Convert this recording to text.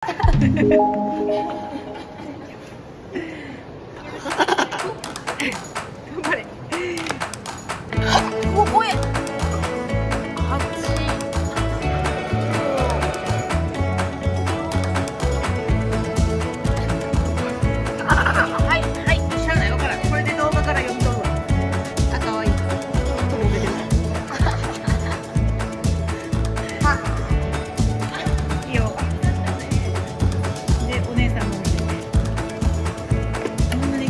頑張れ。